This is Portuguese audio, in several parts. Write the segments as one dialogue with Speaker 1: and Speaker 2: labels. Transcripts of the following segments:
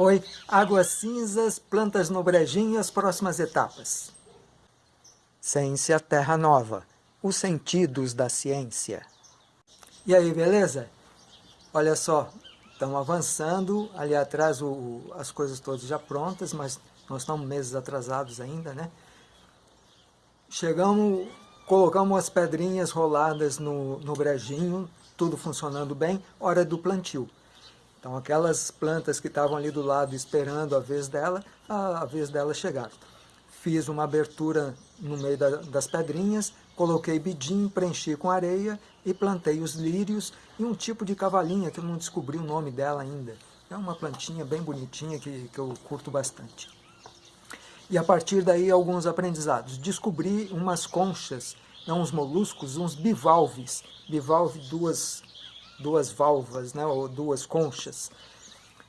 Speaker 1: Oi, águas cinzas, plantas no brejinho, as próximas etapas. Ciência Terra Nova, os sentidos da ciência. E aí, beleza? Olha só, estamos avançando, ali atrás o, as coisas todas já prontas, mas nós estamos meses atrasados ainda, né? Chegamos, colocamos as pedrinhas roladas no, no brejinho, tudo funcionando bem, hora do plantio. Então aquelas plantas que estavam ali do lado esperando a vez dela, a, vez dela chegaram. Fiz uma abertura no meio da, das pedrinhas, coloquei bidim, preenchi com areia e plantei os lírios e um tipo de cavalinha que eu não descobri o nome dela ainda. É uma plantinha bem bonitinha que, que eu curto bastante. E a partir daí alguns aprendizados. Descobri umas conchas, uns moluscos, uns bivalves. Bivalve, duas duas valvas, né, ou duas conchas.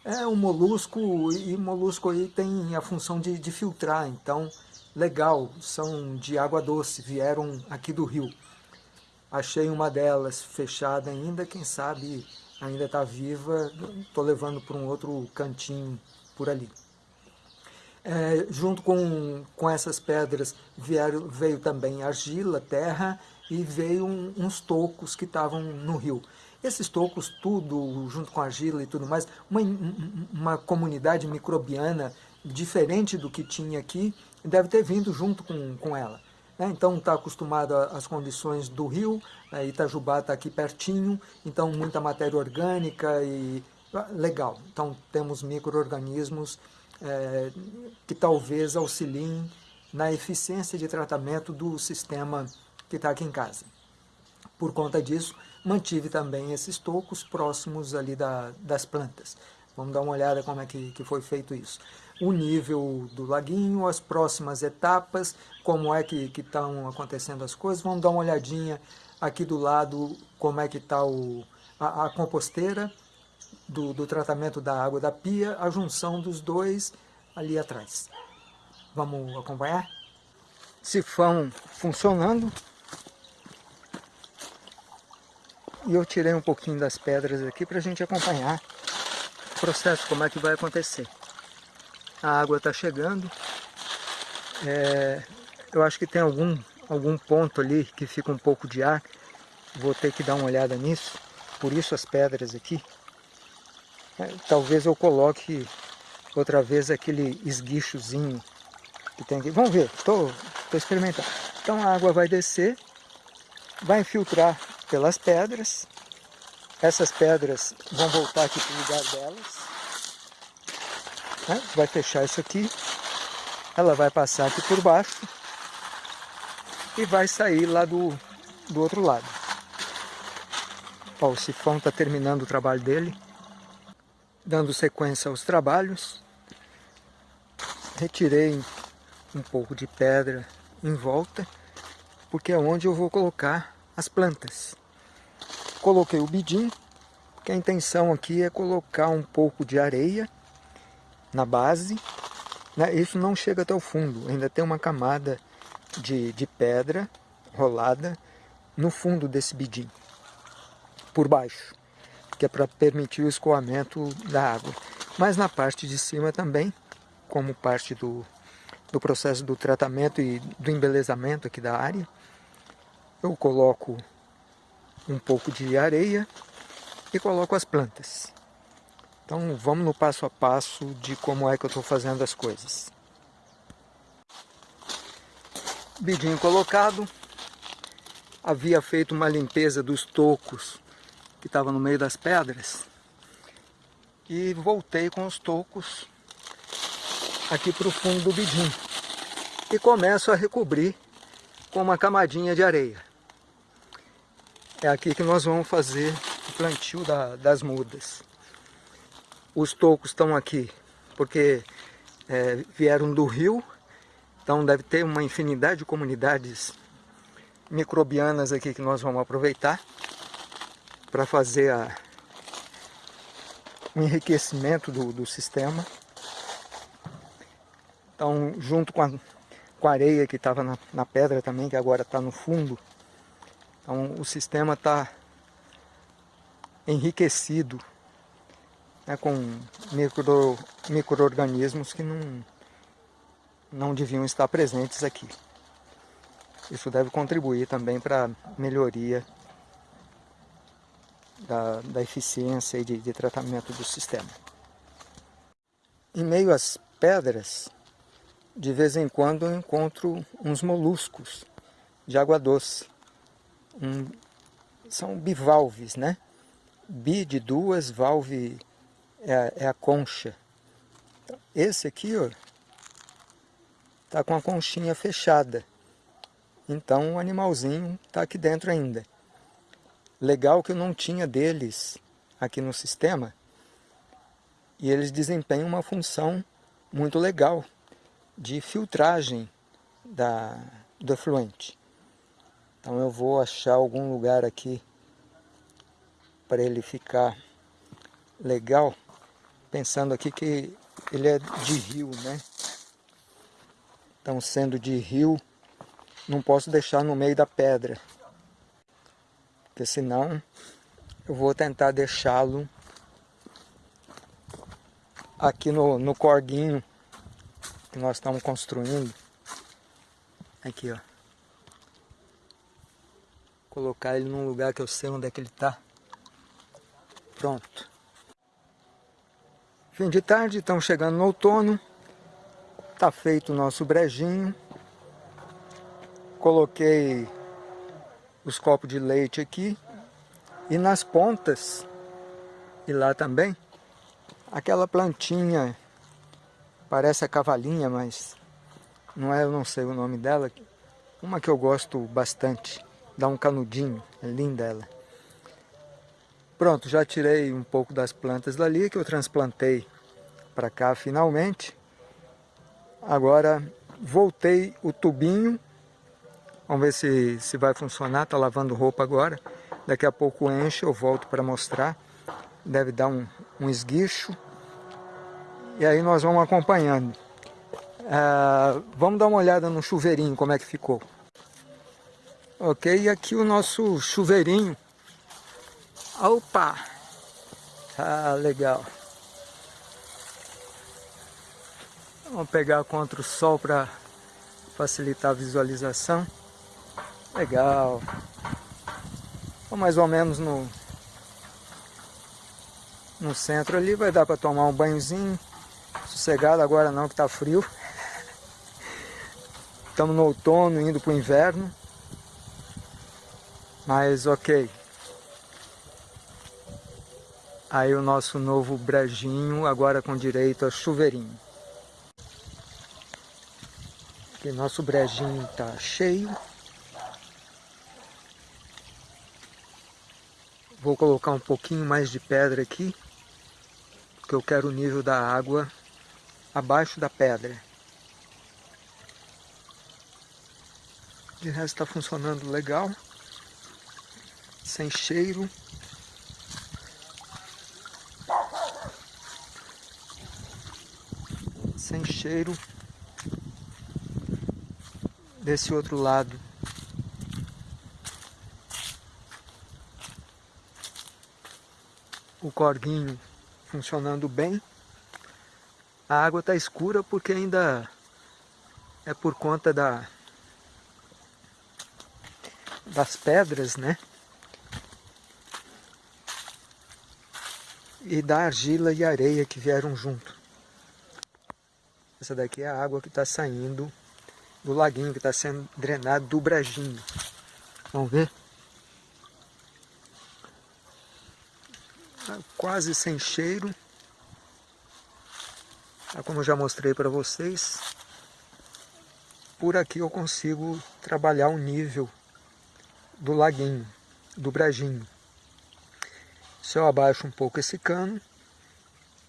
Speaker 1: É um molusco, e molusco aí tem a função de, de filtrar, então, legal, são de água doce, vieram aqui do rio. Achei uma delas fechada ainda, quem sabe ainda está viva, estou levando para um outro cantinho por ali. É, junto com, com essas pedras vieram, veio também argila, terra e veio um, uns tocos que estavam no rio. Esses tocos, tudo junto com argila e tudo mais, uma, uma comunidade microbiana diferente do que tinha aqui, deve ter vindo junto com, com ela. Né? Então está acostumado às condições do rio, né? Itajubá está aqui pertinho, então muita matéria orgânica e ah, legal. Então temos micro-organismos é, que talvez auxiliem na eficiência de tratamento do sistema que está aqui em casa. Por conta disso, mantive também esses tocos próximos ali da, das plantas. Vamos dar uma olhada como é que, que foi feito isso. O nível do laguinho, as próximas etapas, como é que estão acontecendo as coisas. Vamos dar uma olhadinha aqui do lado como é que está a, a composteira do, do tratamento da água da pia, a junção dos dois ali atrás. Vamos acompanhar? Sifão funcionando, E eu tirei um pouquinho das pedras aqui para a gente acompanhar o processo, como é que vai acontecer. A água está chegando. É, eu acho que tem algum, algum ponto ali que fica um pouco de ar. Vou ter que dar uma olhada nisso. Por isso as pedras aqui. É, talvez eu coloque outra vez aquele esguichozinho que tem aqui. Vamos ver, estou experimentando. Então a água vai descer, vai infiltrar pelas pedras. Essas pedras vão voltar aqui para o lugar delas. Né? Vai fechar isso aqui. Ela vai passar aqui por baixo. E vai sair lá do, do outro lado. Ó, o sifão está terminando o trabalho dele. Dando sequência aos trabalhos. Retirei um pouco de pedra em volta. Porque é onde eu vou colocar as plantas. Coloquei o bidim, a intenção aqui é colocar um pouco de areia na base. Né? Isso não chega até o fundo, ainda tem uma camada de, de pedra rolada no fundo desse bidim, por baixo, que é para permitir o escoamento da água. Mas na parte de cima também, como parte do, do processo do tratamento e do embelezamento aqui da área, eu coloco um pouco de areia e coloco as plantas. Então vamos no passo a passo de como é que eu estou fazendo as coisas. Bidinho colocado, havia feito uma limpeza dos tocos que estava no meio das pedras e voltei com os tocos aqui para o fundo do bidim e começo a recobrir com uma camadinha de areia. É aqui que nós vamos fazer o plantio da, das mudas. Os tocos estão aqui porque é, vieram do rio, então deve ter uma infinidade de comunidades microbianas aqui que nós vamos aproveitar para fazer a, o enriquecimento do, do sistema. Então, junto com a, com a areia que estava na, na pedra também, que agora está no fundo, então o sistema está enriquecido né, com micro, micro-organismos que não, não deviam estar presentes aqui. Isso deve contribuir também para a melhoria da, da eficiência e de, de tratamento do sistema. Em meio às pedras, de vez em quando eu encontro uns moluscos de água doce. Um, são bivalves, né? Bi de duas, valve é a, é a concha. Esse aqui, ó, tá com a conchinha fechada. Então o animalzinho está aqui dentro ainda. Legal que eu não tinha deles aqui no sistema. E eles desempenham uma função muito legal de filtragem da, do efluente. Então eu vou achar algum lugar aqui para ele ficar legal, pensando aqui que ele é de rio, né? Então sendo de rio, não posso deixar no meio da pedra. Porque senão eu vou tentar deixá-lo aqui no, no corguinho que nós estamos construindo. Aqui, ó. Colocar ele num lugar que eu sei onde é que ele está. Pronto. Fim de tarde, estamos chegando no outono. Está feito o nosso brejinho coloquei os copos de leite aqui e nas pontas e lá também aquela plantinha parece a cavalinha mas não é eu não sei o nome dela uma que eu gosto bastante dá um canudinho é linda ela pronto já tirei um pouco das plantas dali que eu transplantei para cá finalmente agora voltei o tubinho Vamos ver se, se vai funcionar. Está lavando roupa agora. Daqui a pouco enche, eu volto para mostrar. Deve dar um, um esguicho. E aí nós vamos acompanhando. Uh, vamos dar uma olhada no chuveirinho, como é que ficou. Ok, e aqui o nosso chuveirinho. Opa! Ah, legal. Vamos pegar contra o sol para facilitar a visualização. Legal. Então, mais ou menos no, no centro ali, vai dar para tomar um banhozinho. Sossegado agora não, que está frio. Estamos no outono, indo para o inverno. Mas ok. Aí o nosso novo brejinho, agora com direito a chuveirinho. Aqui nosso brejinho está cheio. Vou colocar um pouquinho mais de pedra aqui, porque eu quero o nível da água abaixo da pedra. De resto está funcionando legal, sem cheiro. Sem cheiro. Desse outro lado o corguinho funcionando bem. A água está escura porque ainda é por conta da, das pedras, né? E da argila e areia que vieram junto. Essa daqui é a água que está saindo do laguinho, que está sendo drenado do brejinho. Vamos ver? quase sem cheiro. Tá como eu já mostrei para vocês, por aqui eu consigo trabalhar o nível do laguinho, do brejinho. Se eu abaixo um pouco esse cano,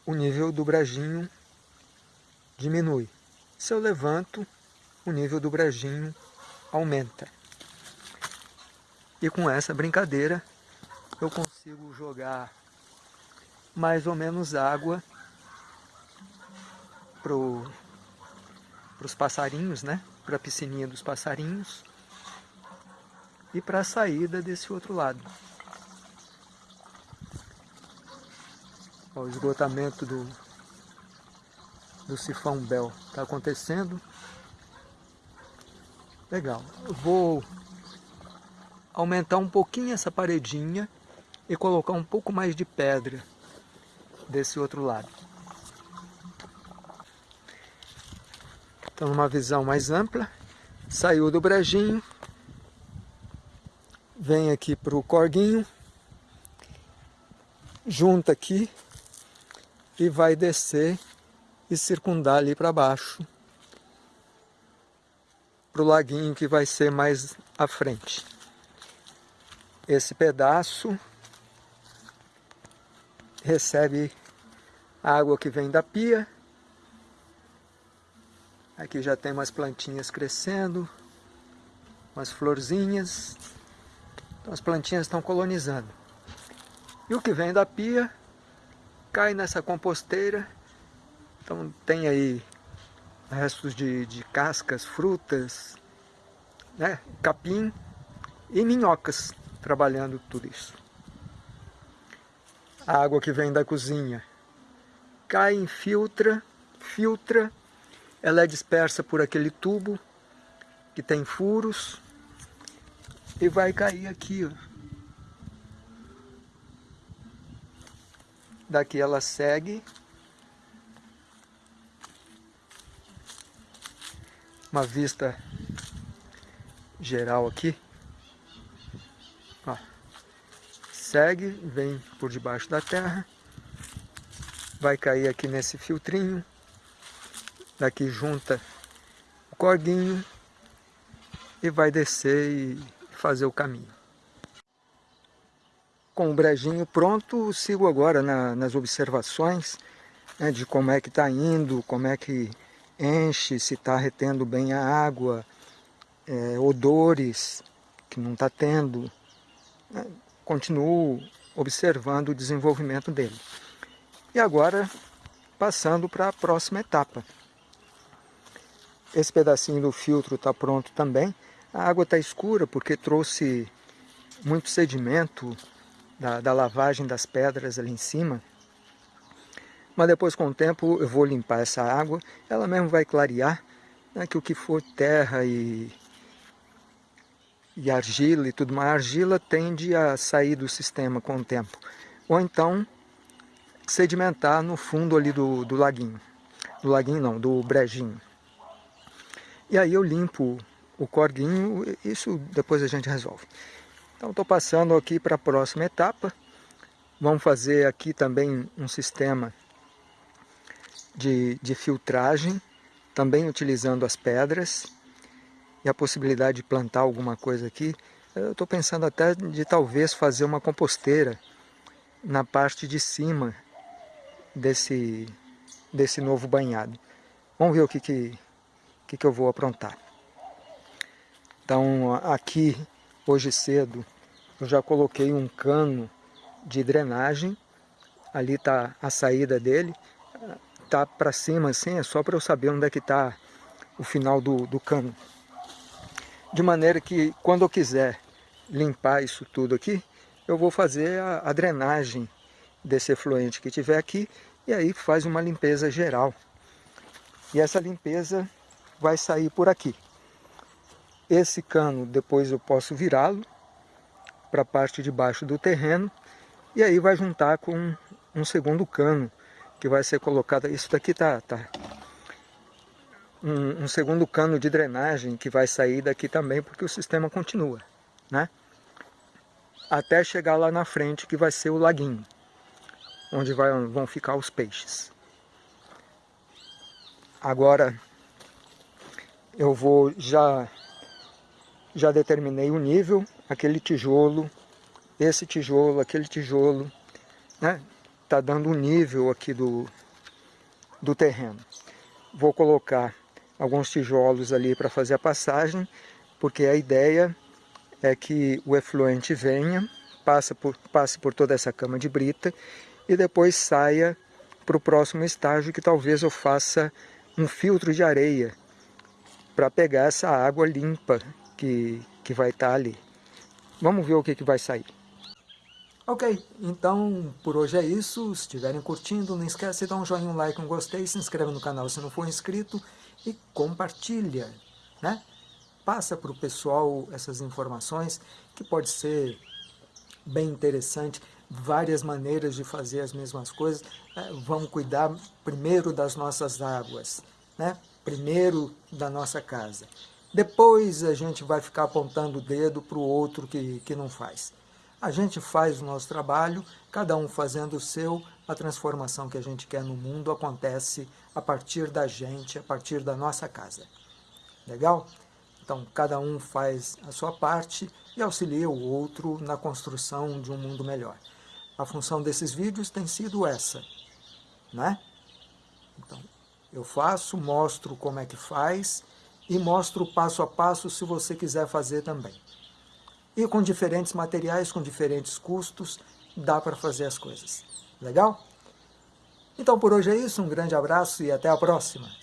Speaker 1: o nível do brejinho diminui. Se eu levanto, o nível do brejinho aumenta. E com essa brincadeira, eu consigo jogar mais ou menos água para os passarinhos, né? Para a piscininha dos passarinhos e para a saída desse outro lado. O esgotamento do, do sifão Bel está acontecendo. Legal. Vou aumentar um pouquinho essa paredinha e colocar um pouco mais de pedra desse outro lado. Então, numa visão mais ampla, saiu do brejinho, vem aqui para o corguinho, junta aqui e vai descer e circundar ali para baixo para o laguinho que vai ser mais à frente. Esse pedaço recebe água que vem da pia. Aqui já tem umas plantinhas crescendo, umas florzinhas. Então as plantinhas estão colonizando. E o que vem da pia cai nessa composteira. Então tem aí restos de, de cascas, frutas, né, capim e minhocas trabalhando tudo isso. A água que vem da cozinha cai, infiltra, filtra, ela é dispersa por aquele tubo que tem furos e vai cair aqui, ó. Daqui ela segue uma vista geral aqui. Ó, segue, vem por debaixo da terra, vai cair aqui nesse filtrinho, daqui junta o corguinho e vai descer e fazer o caminho. Com o brejinho pronto, sigo agora na, nas observações né, de como é que está indo, como é que enche, se está retendo bem a água, é, odores que não está tendo. É, continuo observando o desenvolvimento dele. E agora, passando para a próxima etapa. Esse pedacinho do filtro está pronto também. A água está escura porque trouxe muito sedimento da, da lavagem das pedras ali em cima mas depois com o tempo eu vou limpar essa água, ela mesmo vai clarear, né, que o que for terra e, e argila e tudo mais, a argila tende a sair do sistema com o tempo, ou então sedimentar no fundo ali do, do laguinho, do laguinho não, do brejinho. E aí eu limpo o corguinho, isso depois a gente resolve. Então estou passando aqui para a próxima etapa, vamos fazer aqui também um sistema de, de filtragem, também utilizando as pedras e a possibilidade de plantar alguma coisa aqui. Eu estou pensando até de talvez fazer uma composteira na parte de cima desse, desse novo banhado. Vamos ver o que, que, que, que eu vou aprontar. Então aqui, hoje cedo, eu já coloquei um cano de drenagem. Ali está a saída dele tá para cima assim, é só para eu saber onde é que está o final do, do cano. De maneira que quando eu quiser limpar isso tudo aqui, eu vou fazer a, a drenagem desse efluente que tiver aqui e aí faz uma limpeza geral. E essa limpeza vai sair por aqui. Esse cano depois eu posso virá-lo para a parte de baixo do terreno e aí vai juntar com um segundo cano que vai ser colocada. Isso daqui tá, tá um, um, segundo cano de drenagem que vai sair daqui também, porque o sistema continua, né? Até chegar lá na frente, que vai ser o laguinho, onde vai, vão ficar os peixes. Agora, eu vou já já determinei o nível, aquele tijolo, esse tijolo, aquele tijolo, né? está dando um nível aqui do, do terreno. Vou colocar alguns tijolos ali para fazer a passagem, porque a ideia é que o efluente venha, passa por, passe por toda essa cama de brita e depois saia para o próximo estágio que talvez eu faça um filtro de areia para pegar essa água limpa que, que vai estar tá ali. Vamos ver o que, que vai sair. Ok, então por hoje é isso. Se estiverem curtindo, não esquece de dar um joinha, um like, um gostei, se inscreve no canal se não for inscrito e compartilha, né? Passa para o pessoal essas informações que pode ser bem interessante, várias maneiras de fazer as mesmas coisas. É, vamos cuidar primeiro das nossas águas, né? primeiro da nossa casa. Depois a gente vai ficar apontando o dedo para o outro que, que não faz. A gente faz o nosso trabalho, cada um fazendo o seu, a transformação que a gente quer no mundo acontece a partir da gente, a partir da nossa casa. Legal? Então, cada um faz a sua parte e auxilia o outro na construção de um mundo melhor. A função desses vídeos tem sido essa, né? Então, eu faço, mostro como é que faz e mostro passo a passo se você quiser fazer também. E com diferentes materiais, com diferentes custos, dá para fazer as coisas. Legal? Então por hoje é isso, um grande abraço e até a próxima!